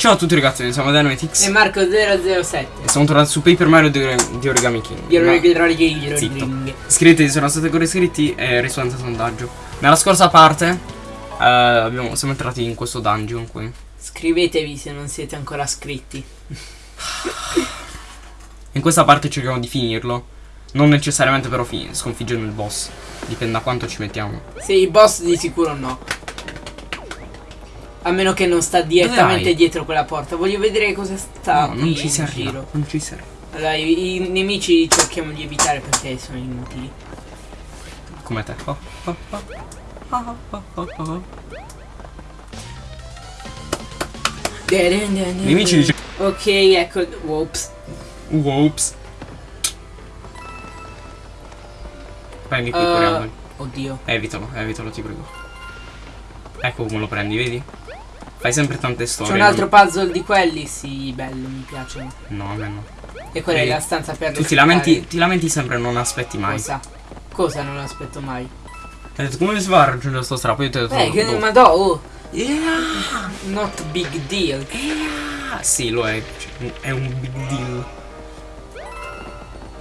Ciao a tutti ragazzi, noi siamo Dynamitix E Marco 007 e siamo tornati su Paper Mario di, Origami King. Di Ma- Zitto Zitto. Iscrivetevi se non siete ancora iscritti e rispondete al sondaggio. Nella scorsa parte eh, abbiamo- siamo entrati in questo dungeon qui. Scrivetevi se non siete ancora iscritti In questa parte cerchiamo di finirlo. Non necessariamente però fi- sconfiggendo il boss. Dipende da quanto ci mettiamo. Se il boss di sicuro no A meno che non sta direttamente dietro quella porta Voglio vedere cosa sta no, non ci giro Non ci arriva. Allora i, i nemici cerchiamo di evitare perché sono inutili Come te. Oh, oh, oh. Oh, oh, oh, oh. Nemici dice. Ok ecco Whoops Whoops. Prendi qui Uh. Oddio Evitalo, evitalo, ti prego. Ecco come lo prendi, vedi? Fai sempre tante storie. C'è un altro puzzle di quelli? Sì, bello, mi piacciono No, a me no. E quella è Vedi? la stanza per Tu ti lamenti, ti lamenti sempre, non aspetti mai. Cosa? Cosa non aspetto mai? Hai detto come si fa a raggiungere sto strappo? Io ti ho detto. Eh, che boh. ma do, oh, Yeah, not big deal. yeah. Sì, lo è. cioè, È un big deal.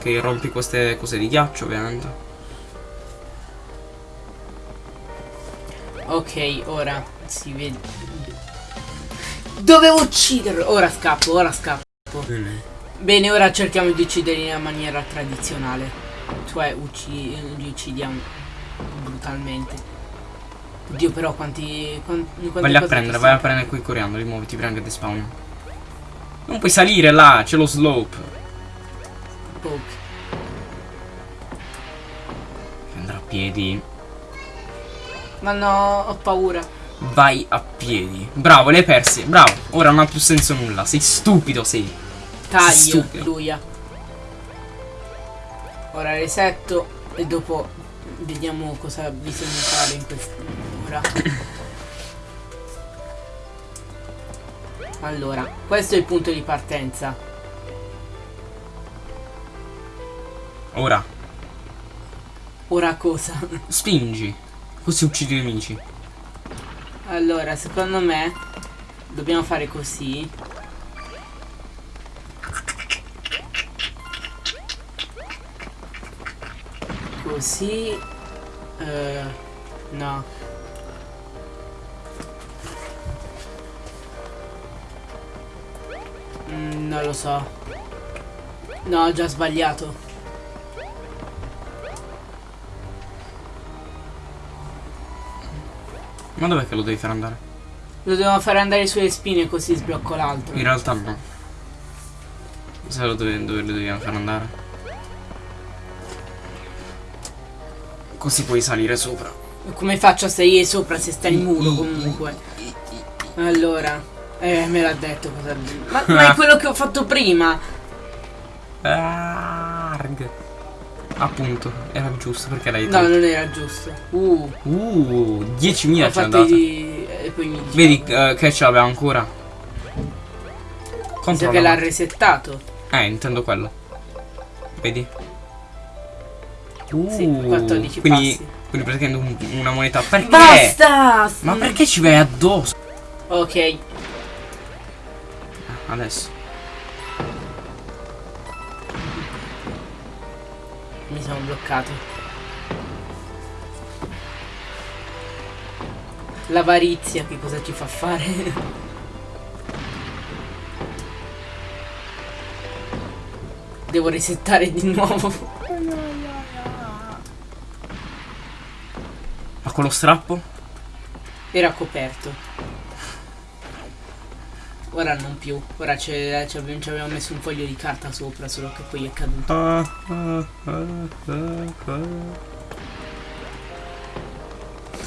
Che rompi queste cose di ghiaccio, ovviamente. Ok, ora si vede. Dovevo ucciderlo. Ora scappo, ora scappo. Bene, ora cerchiamo di ucciderli in maniera tradizionale. Cioè, ucci- li uccidiamo brutalmente. Oddio, però quanti. quanti, Vai a prendere, vai a prendere quei coriandoli, muoviti prima che despawn. Non puoi salire là, c'è lo slope. Poke. Andrà a piedi. Ma no, ho paura. Vai a piedi. Bravo, li hai persi. Bravo. Ora non ha più senso nulla. Sei stupido, sei. Taglio, Stupido. Luia. Ora resetto e dopo vediamo cosa bisogna fare in quest'ora. Allora, questo è il punto di partenza. Ora, Ora cosa? spingi. Così uccidi i nemici. Allora, secondo me dobbiamo fare così. Così. eh, no. Mm, non lo so. No, ho già sbagliato. Ma dov'è che lo devi far andare? Lo devo fare andare sulle spine così sblocco l'altro. In realtà no. Sai lo dove, dove lo dobbiamo far andare? Così puoi salire sopra. Come faccio a salire sopra se sta il muro comunque? Allora, eh, me l'ha detto cosa. Ma, ma è quello che ho fatto prima! Arg. Appunto, era giusto perché l'hai No, detto. non era giusto. Uh, Uh, 10.000 ho ci è fatto andata. i... E poi mi dice. Vedi eh, che ce l'aveva ancora? Controlla. che l'ha resettato. Eh, intendo quello. Vedi? Uh, Sì, 14 quindi, passi. quindi praticamente un- una moneta. Perché? Basta! Ma perché ci vai addosso? Ok, Adesso. Mi sono bloccato. L'avarizia che cosa ci fa fare? Devo resettare di nuovo. Ma con lo strappo? Era coperto. Ora non più. Ora c'è- ci abbiamo, messo un foglio di carta sopra, solo che poi è caduto.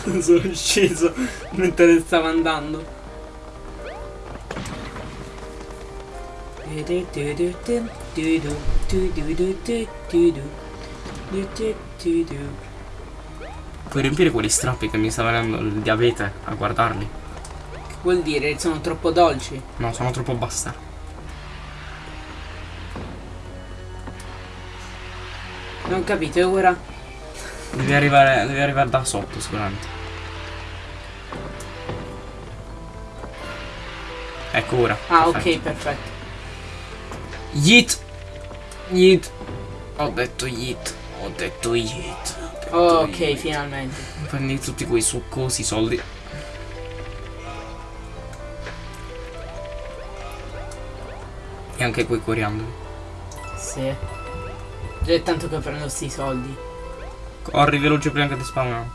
Sono sceso mentre stavo andando. Puoi riempire quegli strappi che mi sta venendo il diabete a guardarli. Che vuol dire? Sono troppo dolci. No, sono troppo bastardi. Non capite ora? Devi arrivare, devi arrivare da sotto sicuramente. Ecco ora. Ah, perfetto. ok, perfetto. Yeet. Yeet. Ho detto yeet. Ho detto yeet. Ho detto ok, yeet. finalmente. Prendi tutti quei succosi soldi. E anche quei coriandoli. Sì. Già è tanto che prendo sti soldi. Corri veloce prima che ti spawnano.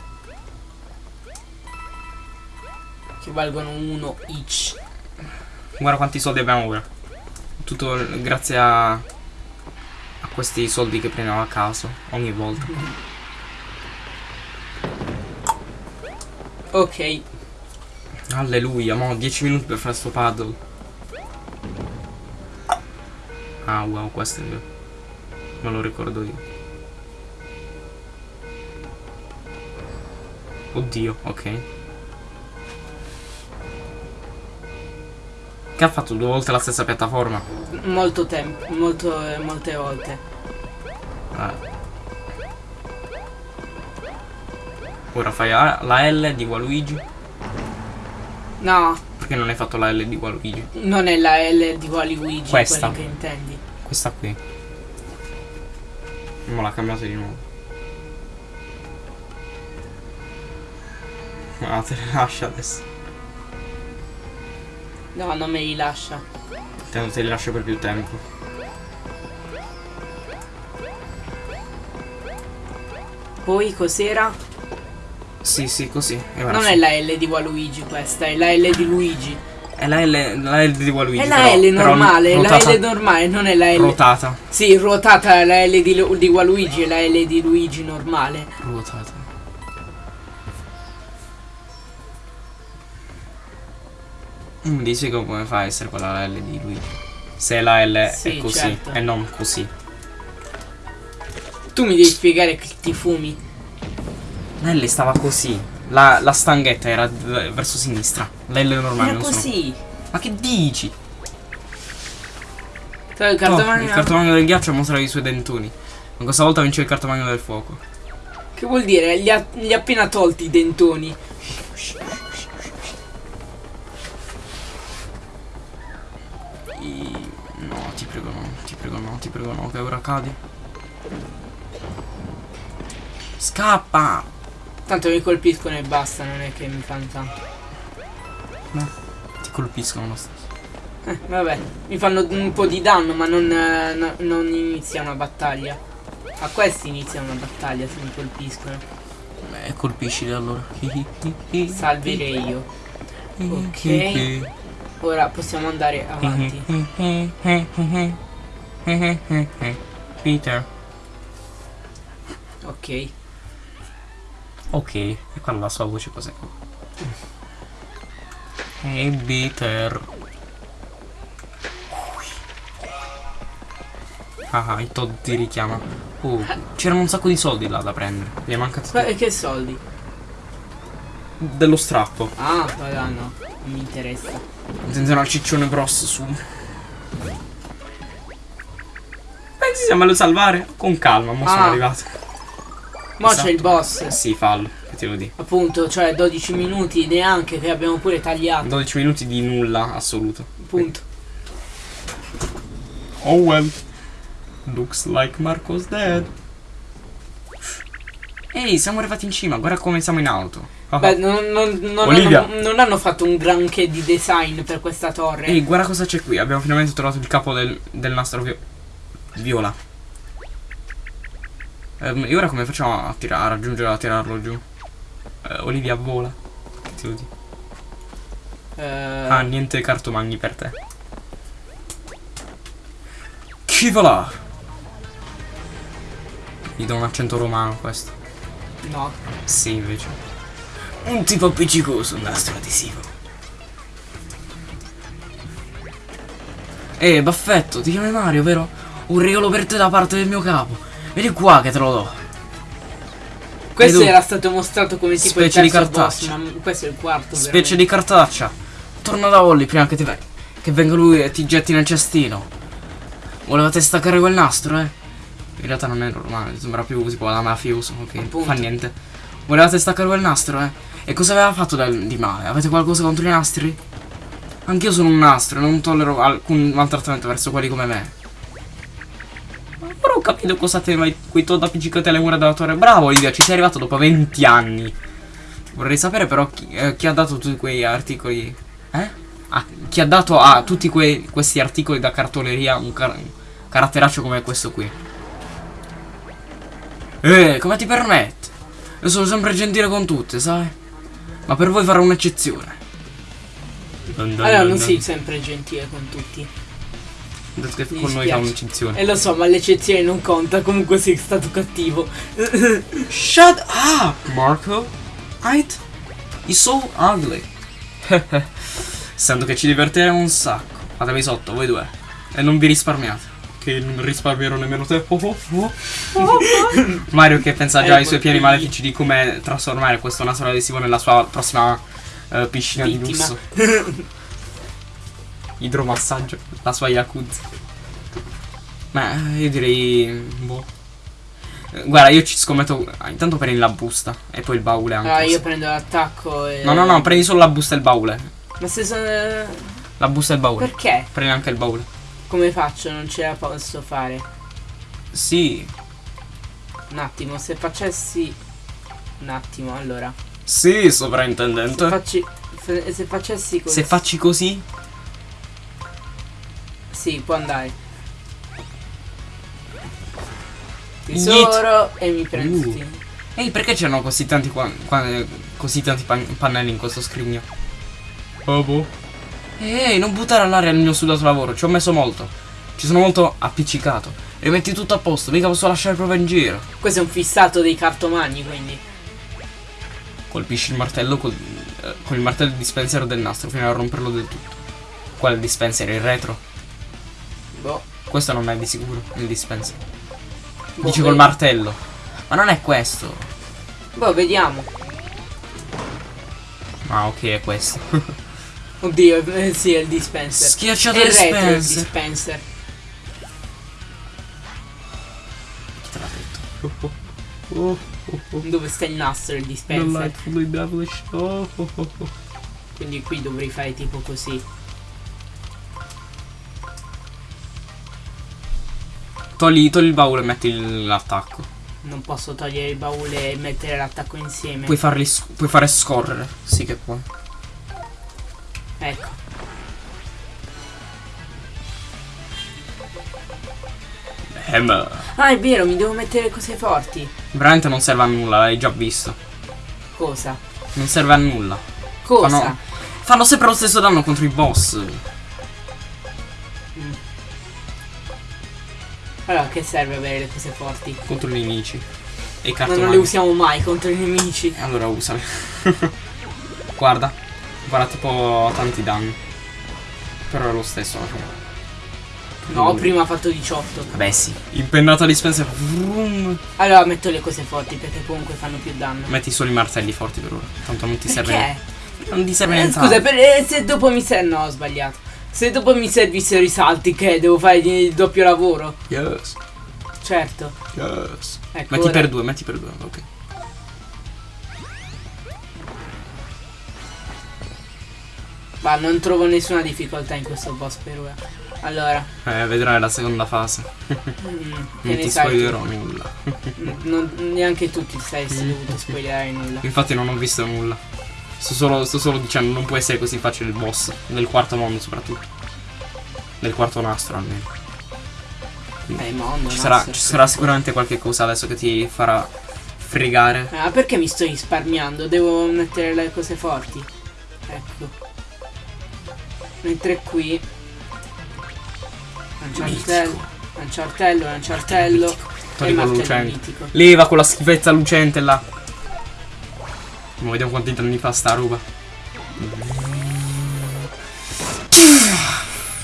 Che valgono uno each. Guarda quanti soldi abbiamo ora. Tutto grazie a, a questi soldi che prendiamo a caso ogni volta. Ok. Alleluia, mo 10 minuti per fare sto paddle. Ah wow, questo è il mio. Me lo ricordo io. Oddio, ok. Che ha fatto due volte la stessa piattaforma? Molto tempo. Molto, eh, molte volte. Ah. Ora fai la L di Waluigi. No, Perché non hai fatto la L di Waluigi? non è la L di Waluigi Questa. che intendi. Questa qui. Ma l'ha cambiato di nuovo. Ah, te le lascia adesso. No, non me li lascia. Te, te li lascio per più tempo. Poi cos'era? Sì, sì, così. Non sì. è la L di Waluigi questa, è la L di Luigi. È la L, la L di Waluigi. È la però- L però normale, è la L normale, non è la L. Rotata. Sì, ruotata la L di, di Waluigi è la L di Luigi normale. Ruotata. Mi dici come fa a essere quella la L di Luigi. Se la L Sì, è così certo. e non così. Tu mi devi spiegare che ti fumi. La L stava così. La, la stanghetta era verso sinistra. La L normale Era non sono. così. Ma che dici? Cioè, il No, cartomagno. il cartomagno del ghiaccio mostra i suoi dentoni. Ma questa volta vince il cartomagno del fuoco. Che vuol dire? Gli ha, gli ha appena tolti i dentoni. I- No, ti prego no, ti prego no, ti prego no, che ora cadi. Scappa! Tanto mi colpiscono e basta, non è che mi fanno tanto. Ti colpiscono lo stesso. Eh, vabbè, mi fanno un po' di danno, ma non, eh, no- non inizia una battaglia. A questi inizia una battaglia se mi colpiscono. Beh, colpiscili allora. Salverei io. Ok. Ora possiamo andare avanti. Peter. Ok. Ok, e quella la sua voce cos'è? Hey Peter. Ah, il Todd ti richiama. Oh, c'erano un sacco di soldi là da prendere. Mi è mancato Que- che soldi? dello strappo. Ah, vabbè, no. Non mi interessa. Attenzione al ciccione bros su. Pensi sia meglio salvare? Con calma, sono Ah. arrivato. Mo Esatto. c'è il boss. Sì, fallo, che te lo dico. Appunto, cioè 12 minuti neanche che abbiamo pure tagliato. 12 minuti di nulla assoluto. Punto. Oh well. Looks like Marco's dead. Ehi, siamo arrivati in cima, guarda come siamo in auto. Ah, Beh, non, non- non Olivia. hanno, non hanno fatto un granché di design per questa torre. Ehi, guarda cosa c'è qui. Abbiamo finalmente trovato il capo del, del nastro vi- viola. Ehm, e ora come facciamo a, tira- a raggiungere a tirarlo giù? Eh, Olivia vola. Lo dico? Eh, Ah, niente cartomagni per te. Chi vola? Gli do un accento romano questo. no. Sì, invece. Un tipo appiccicoso, un nastro adesivo. Eh, baffetto, ti chiami Mario, vero? Un regalo per te da parte del mio capo. Vieni qua che te lo do. Questo era stato mostrato come tipo Specie di boss, cartaccia. ma questo è il quarto. Specie di cartaccia. Torna da Holly prima che ti ve- che venga lui e ti getti nel cestino. Volevate staccare quel nastro, eh? In realtà non è normale, sembra più tipo da mafioso, ok? Appunto. Fa niente. Volevate staccare quel nastro, eh? E cosa aveva fatto del- di male? Avete qualcosa contro i nastri? Anch'io sono un nastro e non tollero alcun maltrattamento verso quelli come me. Capito cosa te mai quei Todd appiccicati alle mura della torre. Bravo Livia, ci sei arrivato dopo 20 anni. Vorrei sapere però chi, eh, chi ha dato tutti quei articoli. Eh? Ah, chi ha dato a tutti quei, questi articoli da cartoleria un, car un caratteraccio come questo qui. Eh, come ti permette? Io sono sempre gentile con tutte, sai? Ma per voi farò un'eccezione. Allora non sei sempre gentile con tutti. Mi con noi fa un'eccezione. E lo so, ma l'eccezione non conta, comunque sei stato cattivo. Shut up, Marco. Right? You're so ugly. Sento che ci divertiremo un sacco. Fatevi sotto, voi due. E non vi risparmiate. Che non risparmierò nemmeno te. Oh, oh, oh. Mario che pensa già ai suoi piani malefici di come trasformare questo nastro adesivo nella sua prossima eh, piscina di Vittima. lusso. Idromassaggio, la sua Yakuza. Ma eh, io direi. Boh. Eh, Guarda, io ci scommetto. ah, intanto prendi la busta e poi il baule anche. Allora io prendo l'attacco e... No, no, no, prendi solo la busta e il baule. Ma se sono... La busta e il baule. Perché? Prendi anche il baule. Come faccio? Non ce la posso fare. Sì. Un attimo, se facessi... Un attimo, allora. Sì, Se, sovrintendente. facci... fe- se facessi così... Se facci così. Sì, può andare. Tesoro e mi prendo Uh. Ehi, perché c'erano così tanti qua, qua- così tanti pan- pannelli in questo scrigno? Oh boh. Ehi, non buttare all'aria il mio sudato lavoro, ci ho messo molto. Ci sono molto appiccicato. E metti tutto a posto, mica posso lasciare prove in giro. Questo è un fissato dei cartomagni, quindi. Colpisci il martello col, eh, con il martello dispenser del nastro fino a romperlo del tutto. Quale dispenser? Il retro? Boh. Questo non è di sicuro, il dispenser. boh, Dice col martello. Ma non è questo. Boh, vediamo. Ah, ok, è questo. Oddio, eh, sì, è il dispenser. Schiacciato È il retro il dispenser. dispenser. Chi te l'ha detto? Oh, oh, oh. Dove sta il nastro il dispenser. Oh, oh, oh. Quindi qui dovrei fare tipo così. Togli, togli il baule e metti l'attacco. Non posso togliere il baule e mettere l'attacco insieme. Puoi, farli puoi fare scorrere. Sì che puoi. Ecco. Hammer. Ah, è vero, mi devo mettere cose forti. Veramente non serve a nulla, l'hai già visto. Cosa? Non serve a nulla. Cosa? Fanno, fanno sempre lo stesso danno contro i boss. Allora, che serve avere le cose forti? Contro i nemici. E i Ma cartomani. non le usiamo mai contro i nemici. Allora usale. Guarda. Guarda tipo tanti danni. Però è lo stesso alla fine. No, Mm. prima ha fatto 18. Vabbè sì. Impennata dispenser. Vroom. Allora metto le cose forti perché comunque fanno più danno. Metti solo i martelli forti per ora. Tanto non ti serve. Perché? Non ti serve Eh, niente. scusa, per, eh, se dopo mi serve. No, ho sbagliato. Se dopo mi servissero i salti, che devo fare il doppio lavoro? Yes. Certo. Yes. Ecco, Metti ora- per due, metti per due, ok. Ma non trovo nessuna difficoltà in questo boss per ora. Allora, Eh, vedrai la seconda fase. mm, Non ti spoilerò nulla. tu? Non- neanche tu ti saresti dovuto spoilerare nulla. Infatti non ho visto nulla. Sto solo, sto solo dicendo non può essere così facile il boss. Nel quarto mondo soprattutto. Nel quarto nastro almeno. Eh, mondo, Ci sarà, ci sarà sicuramente qualche cosa adesso che ti farà fregare. Ah, perché mi sto risparmiando? Devo mettere le cose forti. Ecco. Mentre qui. Lanciartello, lanciartello, lanciartello. Togli quello lucente. Leva quella schifezza lucente là. Ma vediamo quanti danni fa sta roba.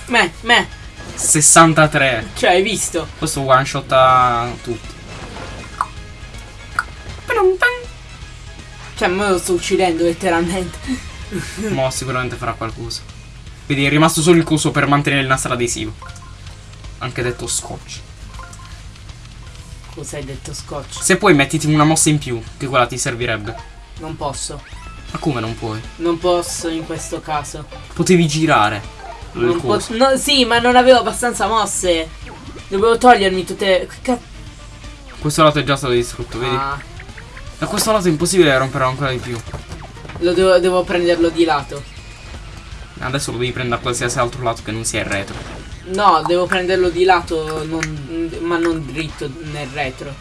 Me, me, 63. cioè hai visto? Questo one shot a tutti. Cioè, me lo sto uccidendo letteralmente. Mo sicuramente farà qualcosa. Vedi, è rimasto solo il coso per mantenere il nastro adesivo. Anche detto scotch. Cosa hai detto, scotch? Se puoi mettiti una mossa in più, che quella ti servirebbe. Non posso. Ma come non puoi? Non posso in questo caso. Potevi girare. Non po- coso. no, sì, ma non avevo abbastanza mosse. Dovevo togliermi tutte. Questo lato è già stato distrutto, vedi? Ah, Da questo lato è impossibile romperlo ancora di più. lo devo, devo prenderlo di lato. Adesso lo devi prendere da qualsiasi altro lato che non sia il retro. No, devo prenderlo di lato, non- ma non dritto nel retro.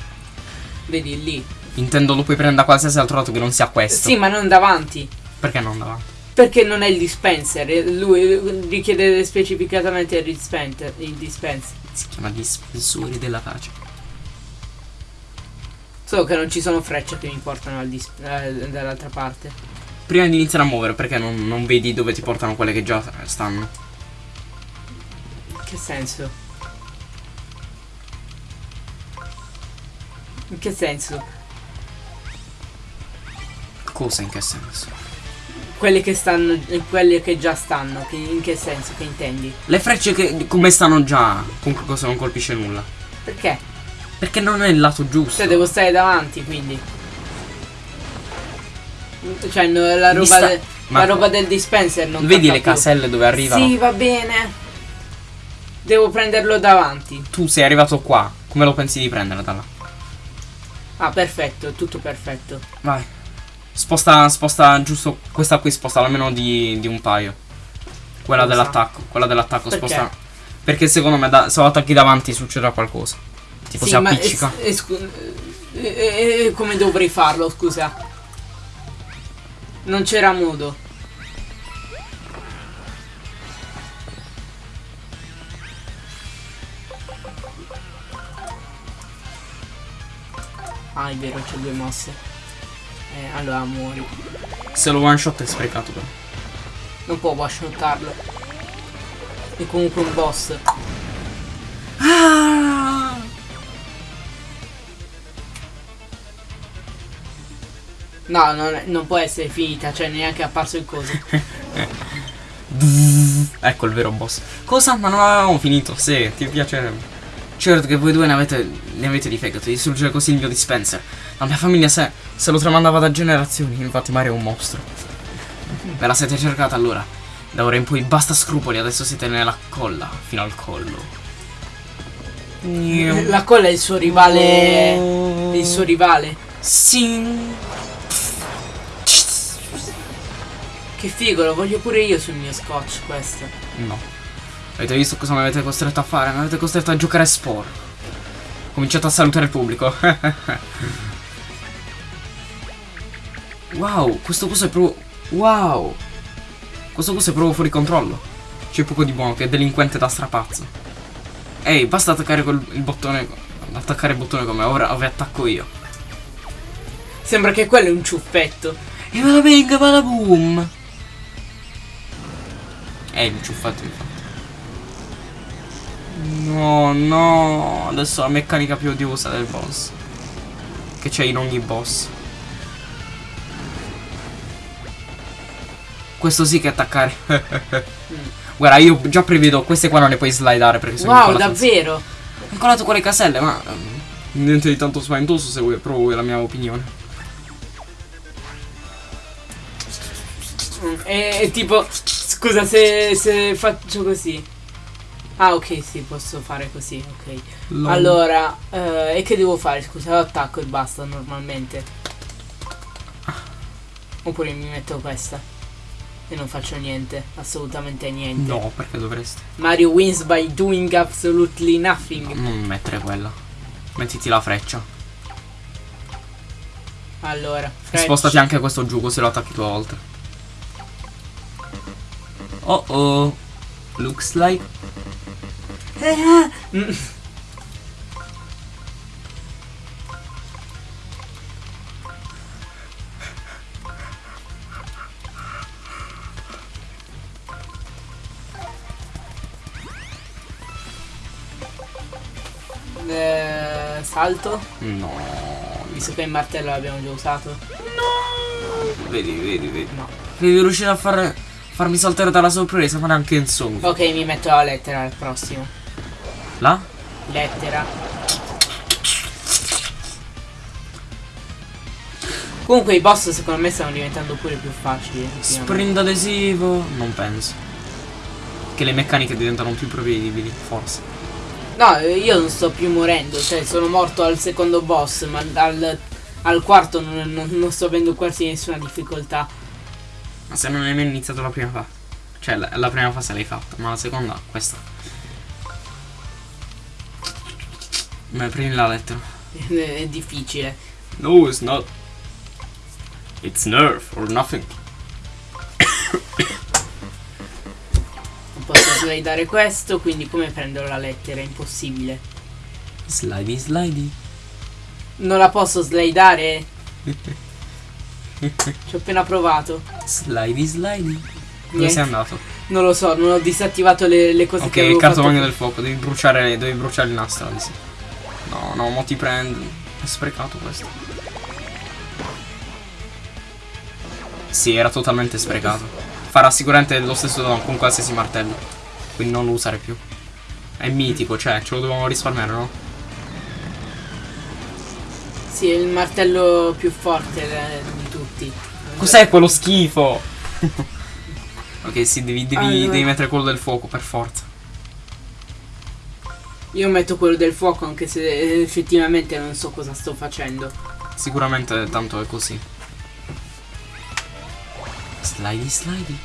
Vedi lì. Intendo lo puoi prendere da qualsiasi altro lato che non sia questo. Sì, ma non davanti. Perché non davanti? Perché non è il dispenser. eh, Lui richiede specificatamente il dispenser. Il dispenser. Si chiama dispensori della pace. Solo che non ci sono frecce che mi portano eh, dall'altra parte. Prima di iniziare a muovere, perché non, non vedi dove ti portano quelle che già stanno? Che senso? In che senso? Cosa in che senso? Quelle che stanno. Quelle che già stanno. Che, in che senso? Che intendi? Le frecce che come stanno già, comunque cosa non colpisce nulla. Perché? Perché non è il lato giusto. Cioè devo stare davanti quindi. Cioè no, la roba, sta- de- la roba del dispenser non Vedi le più. caselle dove arrivano? Sì, va bene. Devo prenderlo davanti. Tu sei arrivato qua. Come lo pensi di prendere da là? Ah, perfetto, tutto perfetto. Vai. Sposta, sposta giusto. Questa qui sposta almeno di, di un paio. Quella dell'attacco. Quella dell'attacco sposta. Perché secondo me da- se lo attacchi davanti succederà qualcosa. Tipo sì, si appiccica. e- e- e come dovrei farlo, scusa? Non c'era modo. Ah, è vero, c'è due mosse. Eh, allora muori. Se lo one shot è sprecato però. Non può one shotarlo. È comunque un boss. Ah! No, non, è- non può essere finita, cioè neanche è apparso il coso. Ecco il vero boss. Cosa? Ma non avevamo finito. Sì, ti piacerebbe. Certo che voi due ne avete, ne avete di fegato. Distruggere così il mio dispenser. La mia famiglia se, se lo tramandava da generazioni. Infatti Mario è un mostro. Ve la siete cercata allora. Da ora in poi basta scrupoli. Adesso siete nella colla. Fino al collo. La colla è il suo rivale. Il suo rivale. Sì. Che figo, lo voglio pure io sul mio scotch questo. No. Avete visto cosa mi avete costretto a fare? Mi avete costretto a giocare a sport. Cominciate a salutare il pubblico. wow, questo coso è proprio. Wow! Questo coso è proprio fuori controllo. C'è poco di buono, che è delinquente da strapazzo. Ehi, basta attaccare quel, il bottone. Attaccare il bottone come ora, ora attacco io. Sembra che quello è un ciuffetto. E va venga, va la boom! È il ciuffetto infatti. No, no, adesso la meccanica più odiosa del boss. Che c'è in ogni boss. Questo sì che è attaccare. Guarda, io già prevedo, queste qua non le puoi slidare perché sono Wow, davvero? Ho incollato quelle caselle, ma... ehm, Niente di tanto spaventoso se vuoi, però vuoi la mia opinione. Mm, E, e tipo, scusa se, se faccio così. Ah, ok, sì, posso fare così, ok. Allora, eh, e che devo fare? Scusa, attacco e basta normalmente. Oppure mi metto questa. E non faccio niente, assolutamente niente. No, perché dovresti? Mario wins by doing absolutely nothing. Non mettere quella. Mettiti la freccia. Allora, Freccia. Spostati anche questo giù così lo attacchi due volte. Oh oh. Looks like. Salto, No. visto che il martello l'abbiamo già usato. Vedi, vedi, vedi. No. Devi riuscire a far, farmi saltare dalla sorpresa, ma neanche in sogno. Ok, mi metto la lettera al prossimo. Là? Lettera. Comunque i boss secondo me stanno diventando pure più facili. Sprint adesivo? Non penso. Che le meccaniche diventano più prevedibili, forse. No, io non sto più morendo, cioè sono morto al secondo boss, ma al, al quarto non, non, non, sto avendo quasi nessuna difficoltà. Ma se non hai nemmeno iniziato la prima fase. Cioè la, la prima fase l'hai fatta, ma la seconda, questa. Ma prendi la lettera. È difficile. No, it's not. It's nerf or nothing. Posso slidare questo, quindi come prendo la lettera? È impossibile. Slidey slidey. Non la posso slidare? Ci ho appena provato. Slidey slidey. Dove sei andato? Non lo so, non ho disattivato le, le cose okay, che avevo Ok, il cartomagno del fuoco, devi bruciare, devi bruciare il nastro. No, no, mo ti prendo. È sprecato questo. Sì, era totalmente sprecato. Farà sicuramente lo stesso con qualsiasi martello. Quindi non lo usare più. È mitico, cioè, ce lo dobbiamo risparmiare, no? Sì, è il martello più forte eh, di tutti. Cos'è quello schifo? ok, sì, devi, devi, allora. devi mettere quello del fuoco, per forza. Io metto quello del fuoco anche se effettivamente non so cosa sto facendo. Sicuramente tanto è così. Slidey slidey.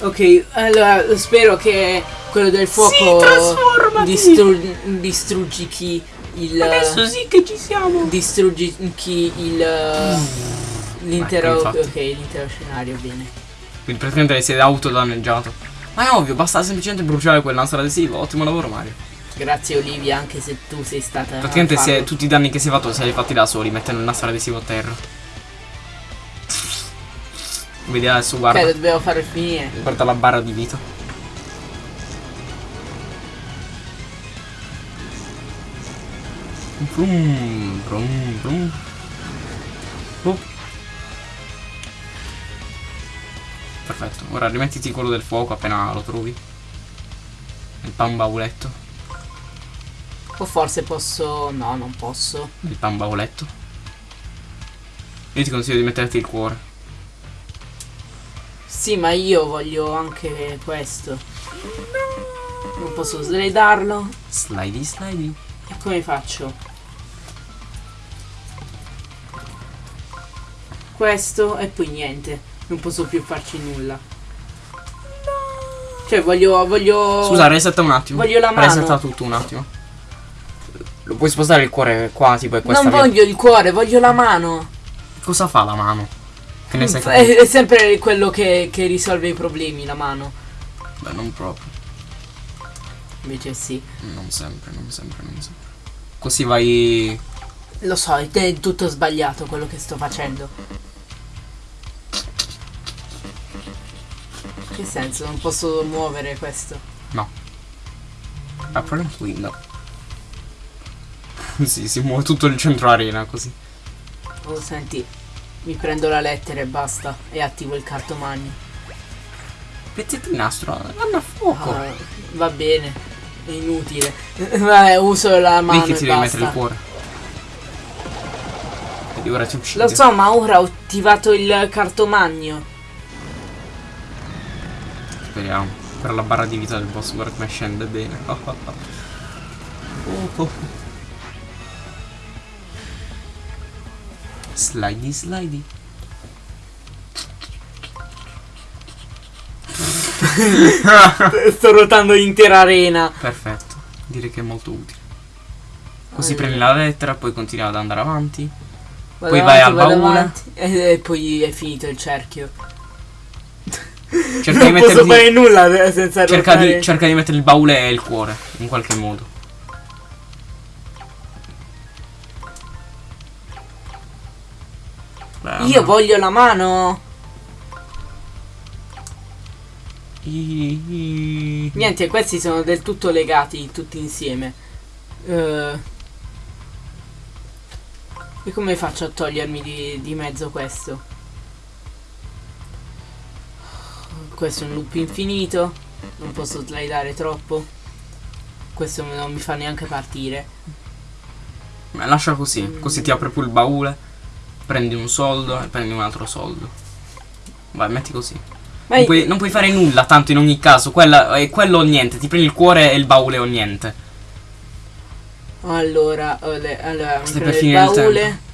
Ok, allora spero che quello del fuoco sì, distru distruggi chi il Adesso sì che ci siamo. Distruggi chi il l'intero ecco, ok, l'intero scenario bene. Quindi praticamente si è autodanneggiato. Ma è ovvio, basta semplicemente bruciare quel nastro adesivo. Ottimo lavoro Mario. Grazie Olivia, anche se tu sei stata. Praticamente è, tutti i danni che si è fatto se li hai fatti da soli, mettendo il nastro adesivo a terra. Vedi adesso guarda. Ok, dobbiamo fare finire. Guarda la barra di vita. Brum, brum, brum. Oh. Perfetto, ora rimettiti quello del fuoco appena lo trovi. Il pan bauletto. O forse posso... No, non posso. Il pan bauletto. Io ti consiglio di metterti il cuore. Sì, ma io voglio anche questo. Non posso slidarlo. Slidey, slidey. E come faccio? Questo e poi niente. Non posso più farci nulla. Cioè voglio... voglio... Scusa, resetta un attimo. Voglio la mano. Resetta tutto un attimo. Lo puoi spostare il cuore qua, tipo è questa Non voglio il cuore, voglio la mano. Cosa fa la mano? Che ne sai è, è sempre quello che, che risolve i problemi, la mano. Beh, non proprio. Invece sì. Non sempre, non sempre, non sempre. Così vai... Lo so, è tutto sbagliato quello che sto facendo. Che senso? Non posso muovere questo? No. Apparently no. sì, si muove tutto il centro arena così. Oh, senti, mi prendo la lettera e basta. E attivo il cartomagno. Pezzetti di nastro, vanno a fuoco. Ah, va bene, è inutile. Vabbè, uso la mano. Lì che ti devi mettere il cuore. Vedi, ora ti uccide. Lo so, ma ora ho attivato il cartomagno. Speriamo. Per la barra di vita del boss, guarda come scende bene. Oh, oh, oh. Slidey slidey. Sto ruotando l'intera arena. Perfetto, direi che è molto utile. Così allora. prendi la lettera, poi continui ad andare avanti. Vado poi avanti, vai al baule. E, e, poi è finito il cerchio. Cerca non di posso fare nulla senza cerca di, cerca di mettere il baule e il cuore, in qualche modo. Beh, Io voglio la mano. Niente, questi sono del tutto legati tutti insieme. Uh, e come faccio a togliermi di, di mezzo questo? Questo è un loop infinito. Non posso slidare troppo. Questo non mi fa neanche partire. Beh, lascia così, così ti apre pure il baule. Prendi un soldo e prendi un altro soldo. Vai, metti così. Non puoi, non puoi fare nulla, tanto in ogni caso. Quella, è quello o niente. Ti prendi il cuore e il baule o niente. Allora, ole- allora Stai per il finire il baule. tempo.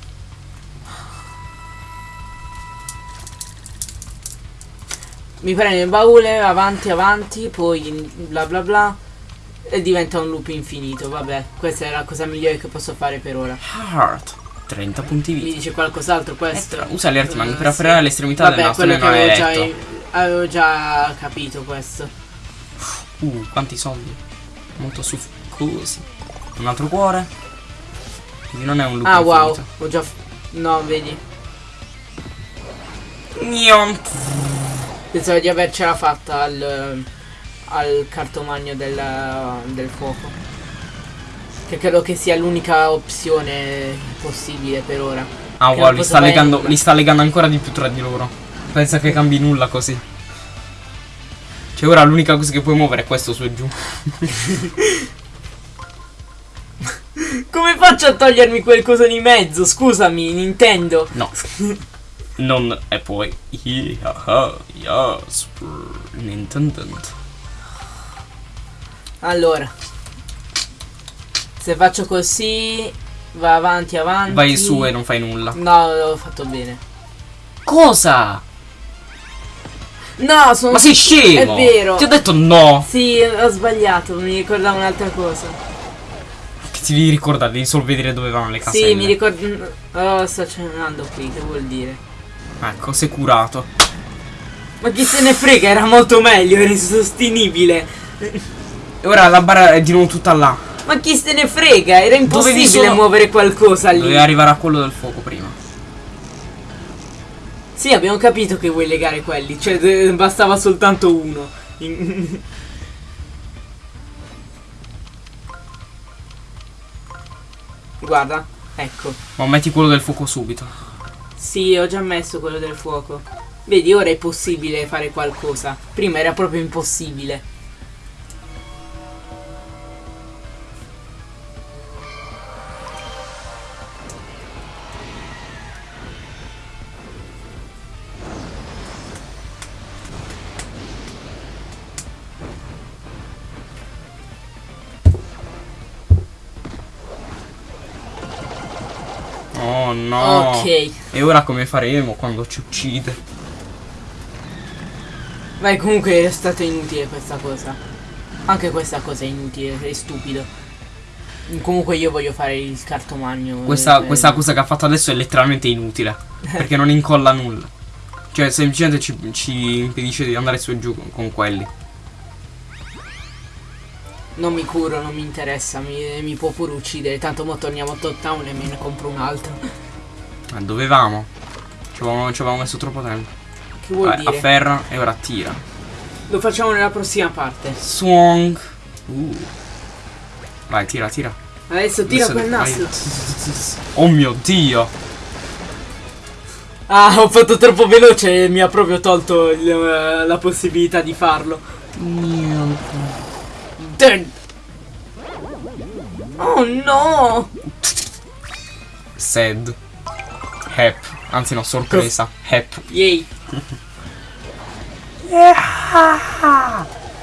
Mi prendo il baule, avanti, avanti, poi bla bla bla. E diventa un loop infinito. Vabbè, questa è la cosa migliore che posso fare per ora. Heart. 30 punti Mi vita. dice qualcos'altro questo? Eh, Usa le arti maghi per Eh, afferrare sì. l'estremità del nastro quello che avevo già, avevo già capito questo. Uh, quanti soldi. Molto suffocosi. Un altro cuore. Quindi non è un loop Ah wow, infinito. ho già... No, vedi. Nion. Pensavo di avercela fatta al, al cartomagno del, del fuoco. Che credo che sia l'unica opzione possibile per ora. Ah wow, li sta, legando, li sta legando ancora di più tra di loro. Pensa che cambi nulla così. Cioè ora l'unica cosa che puoi muovere è questo su e giù. Come faccio a togliermi quel coso di mezzo? Scusami, Nintendo. No. non e poi. Yaha, yes, Nintendo. Allora. Se faccio così... Va avanti, avanti. Vai su e non fai nulla. No, l'ho fatto bene. Cosa? No, sono... Ma sei scemo! È vero. Ti ho detto no! Sì, ho sbagliato, mi ricordavo un'altra cosa. Che ti devi ricordare, devi solo vedere dove vanno le caselle. Sì, mi ricordo... Oh, sto cenando qui, che vuol dire? Ecco, sei curato. Ma chi se ne frega, era molto meglio, era insostenibile. E ora la barra è di nuovo tutta là. Ma chi se ne frega, era impossibile solo- muovere qualcosa lì. Dovevi arrivare a quello del fuoco prima. Sì, abbiamo capito che vuoi legare quelli, cioè bastava soltanto uno. Guarda, ecco. Ma metti quello del fuoco subito. Sì, ho già messo quello del fuoco. Vedi, ora è possibile fare qualcosa. Prima era proprio impossibile. Oh no. Ok. E ora come faremo quando ci uccide? Vai, comunque è stato inutile questa cosa. Anche questa cosa è inutile, è stupido. Comunque io voglio fare il cartomagno. Questa, eh, questa cosa che ha fatto adesso è letteralmente inutile. Perché non incolla nulla. Cioè, semplicemente ci, ci impedisce di andare su e giù con, con quelli. Non mi curo, non mi interessa, mi, mi può pure uccidere. Tanto mo torniamo a Top Town e me ne compro un altro. Ma dovevamo? Ci avevamo, ci avevamo messo troppo tempo. Che vuol Vabbè, dire? afferra e ora tira. Lo facciamo nella prossima parte. Swong. Uh. Vai, tira, tira. Adesso tira Adesso- quel nastro. Oh mio dio. Ah, ho fatto troppo veloce e mi ha proprio tolto il, eh, la possibilità di farlo. Dun. Oh no! Sad. Hep. Anzi no, sorpresa. Hep. Yay!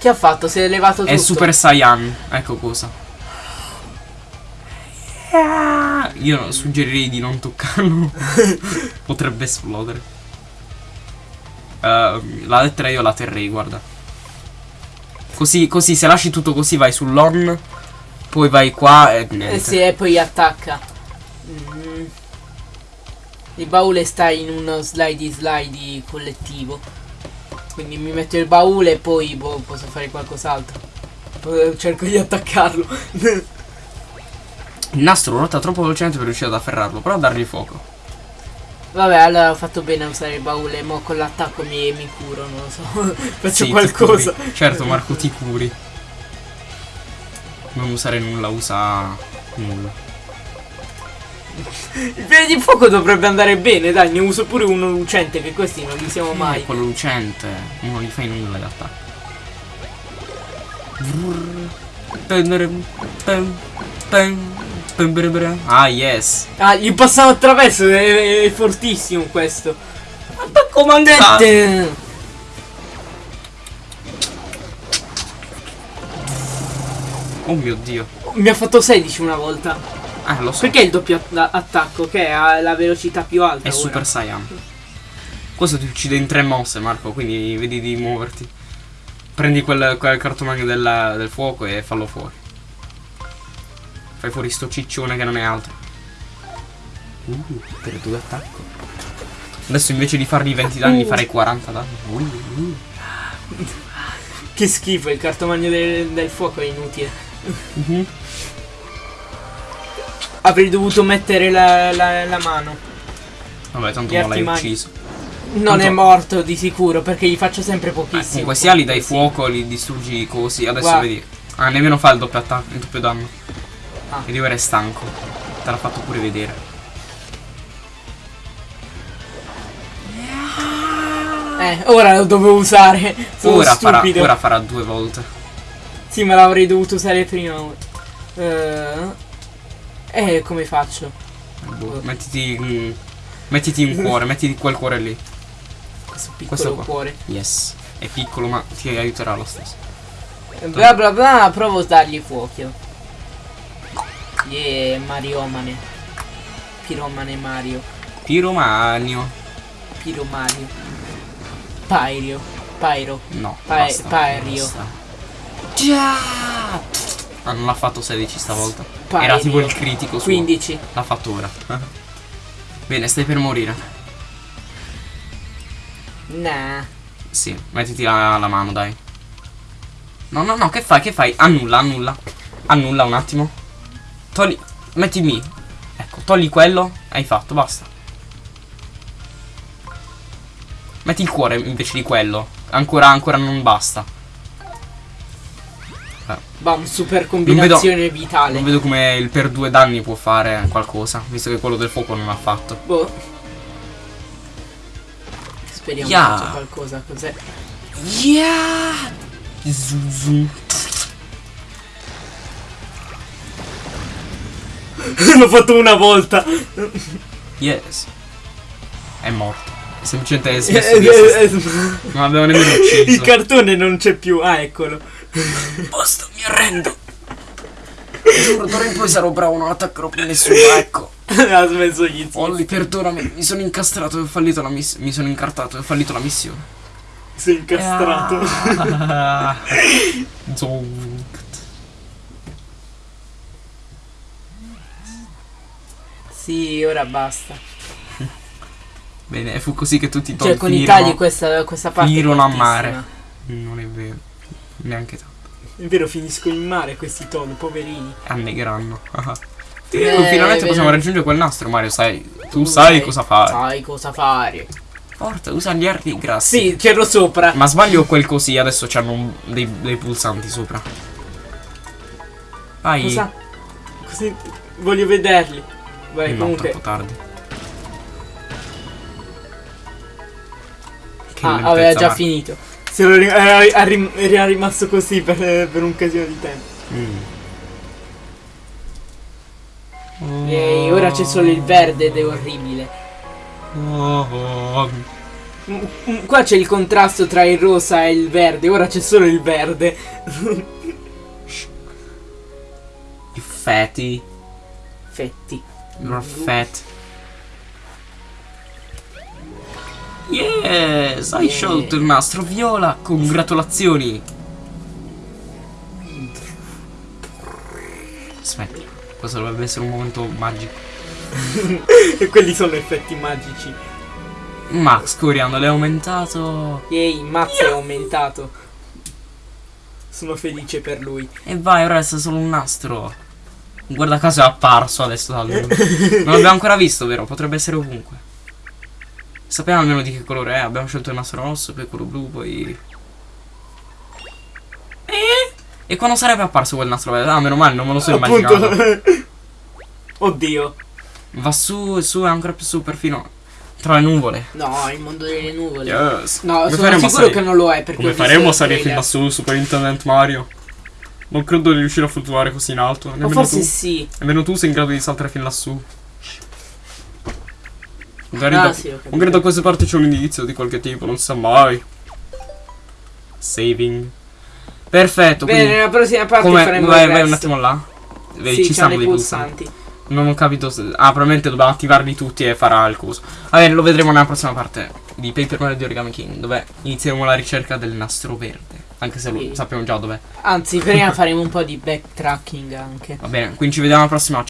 Che ha fatto? Si è levato tutto. È Super Saiyan. Ecco cosa. Io suggerirei di non toccarlo. Potrebbe esplodere. Ehm, la lettera io la terrei, guarda. Così, così, se lasci tutto così vai sull'on. Poi vai qua e niente. Eh sì, e poi attacca. Mm. Il baule sta in uno slidey slidey collettivo. Quindi mi metto il baule e poi boh, posso fare qualcos'altro. Eh, Cerco di attaccarlo. Il nastro ruota troppo velocemente per riuscire ad afferrarlo, però a dargli fuoco. Vabbè, allora ho fatto bene a usare il baule. Mo con l'attacco mi, mi curo, non lo so. Faccio Sì, qualcosa. Certo, Marco, ti curi. Non usare nulla, usa nulla. Il piede di fuoco dovrebbe andare bene, dai, ne uso pure uno lucente, che questi non li siamo mai. Eh, quello lucente, non gli fai nulla in realtà. Vrrr. Ten, ten, ten. Ah, yes. Ah, gli passano attraverso, è, è fortissimo questo. Mancato. Tette. Oh mio dio. Mi ha fatto 16 una volta. Ah, lo so. Perché il doppio att- attacco? Che ha la velocità più alta. È ora? Super Saiyan. Questo ti uccide in tre mosse, Marco, quindi vedi di muoverti. Prendi quel, quel cartomagno della- del fuoco e fallo fuori. Fai fuori sto ciccione che non è altro. Uh, per due attacco. Adesso invece di fargli 20 danni Uh. farei 40 danni. Uh, uh. Che schifo, il cartomagno del, del fuoco è inutile. Mhm. Avrei dovuto mettere la, la- la mano. Vabbè, tanto non l'hai ucciso. Non Tanto- è morto di sicuro perché gli faccio sempre Eh, pochissimo. comunque sia li dai fuoco, li distruggi i cosi. Adesso Guarda. vedi. Ah, nemmeno fa il doppio attacco, il doppio danno. Ah. Vedi ora è stanco. Te l'ha fatto pure vedere. Eh, ora lo dovevo usare. Sono Ora farà, ora farà due volte. Sì, ma l'avrei dovuto usare prima. Eh, eh, come faccio? Boh, mettiti, mm, mettiti un cuore, mettiti quel cuore lì. Questo piccolo Questo qua. cuore. Yes. È piccolo ma ti aiuterà lo stesso. Bla bla bla, provo a dargli fuoco. Yeah, Mariomane. Piromane Mario. Piromanio. Piro Mario. Pyrio. Pyro. No. Pa- basta, basta. Già! Ah, non l'ha fatto 16 stavolta. Pario. Era tipo il critico suo. 15. L'ha fatto ora. Bene, stai per morire. Nah. Sì, mettiti la, la mano, dai. No, no, no, che fai? Che fai? Annulla, annulla. Annulla un attimo. Togli. Metti mi. Ecco, togli quello. Hai fatto, basta. Metti il cuore invece di quello. Ancora, ancora non basta. Bam, super combinazione vitale. Non vedo come il per due danni può fare qualcosa. Visto che quello del fuoco non ha fatto. Boh. Speriamo Ya. faccia qualcosa. Cos'è? Yeah! Zuzu. L'ho fatto una volta. Yes. È morto. Semplicemente è smesso di essere Non abbiamo nemmeno ucciso. Il cartone non c'è più. Ah, eccolo. Basta, mi arrendo. Giuro, d'ora in poi sarò bravo, non attaccherò più nessuno, ecco. ha smesso gli zizi. Olli, perdonami, mi sono incastrato e ho fallito la missione. Mi sono incartato e ho fallito la missione. Sei incastrato. Ah. Sì, ora basta. Bene, fu così che tutti i Cioè, con i tagli questa, questa parte. finirono a mare. Non è vero. Neanche tanto. È vero, finiscono in mare questi ton, poverini. Annegheranno. Eh, finalmente possiamo vero. raggiungere quel nastro, Mario. Sai, tu sai cosa fare. Sai cosa fare. Forza, usa gli arti grassi. Sì, c'ero sopra. Ma sbaglio quel così, adesso c'hanno dei, dei pulsanti sopra. Vai. Cosa? Così voglio vederli. Vai, no, comunque. troppo tardi. Che Ah, aveva già finito. Se lo era, era era rimasto così per, per un casino di tempo. Mm. E ora c'è solo il verde ed è orribile. Oh, oh. Qua c'è il contrasto tra il rosa e il verde, ora c'è solo il verde. You fatty. Fetti. You're fat. Yes, hai Yeah. sciolto il nastro viola. Congratulazioni. Aspetta, questo dovrebbe essere un momento magico. e quelli sono effetti magici. Max Coriandolo è aumentato. Yay, mazzo è aumentato. Sono felice per lui. E vai, ora resta solo un nastro. Guarda caso è apparso adesso dal Non l'abbiamo ancora visto, vero? Potrebbe essere ovunque. Sappiamo almeno di che colore è. Abbiamo scelto il nastro rosso, poi quello blu, poi. Eh? E quando sarebbe apparso quel nastro verde? Ah, meno male, non me lo so immaginato. Oddio. Va su e su e ancora più su perfino tra le nuvole. No, il mondo delle nuvole. Yes. No, Come sono a sicuro salire- che non lo è perché Come faremo a salire fin trailer. da su Super Internet Mario? Non credo di riuscire a fluttuare così in alto. Ma Nemmeno forse tu. sì. Nemmeno tu sei in grado di saltare fin lassù. Magari Ah, da- sì, magari da queste parti c'è un indizio di qualche tipo, non si sa mai. Saving. Perfetto, Bene, quindi nella prossima parte come faremo vai, vai un attimo là. Vedi, sì, ci stanno dei pulsanti. pulsanti. Non ho capito se. Ah, probabilmente dobbiamo attivarli tutti e farà il coso. Va bene, lo vedremo nella prossima parte di Paper Mario di Origami King, dove inizieremo la ricerca del nastro verde. Anche se lo sappiamo già dov'è. Anzi, prima faremo un po' di backtracking anche. Va bene, quindi ci vediamo alla prossima.